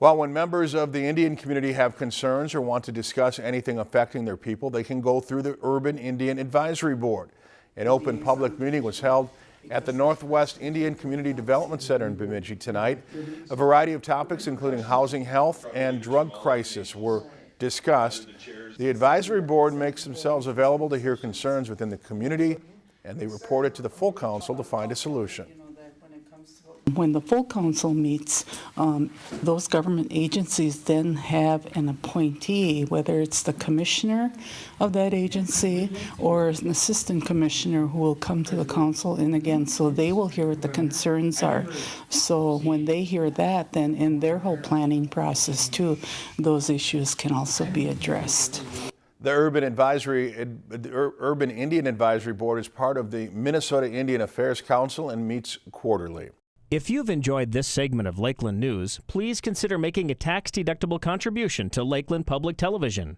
Well, when members of the Indian community have concerns or want to discuss anything affecting their people, they can go through the Urban Indian Advisory Board. An open public meeting was held at the Northwest Indian Community Development Center in Bemidji tonight. A variety of topics, including housing, health, and drug crisis, were discussed. The advisory board makes themselves available to hear concerns within the community, and they report it to the full council to find a solution. When the full council meets, um, those government agencies then have an appointee, whether it's the commissioner of that agency or an assistant commissioner who will come to the council and again, so they will hear what the concerns are. So when they hear that, then in their whole planning process too, those issues can also be addressed. The Urban Advisory, the Urban Indian Advisory Board is part of the Minnesota Indian Affairs Council and meets quarterly. If you've enjoyed this segment of Lakeland News, please consider making a tax-deductible contribution to Lakeland Public Television.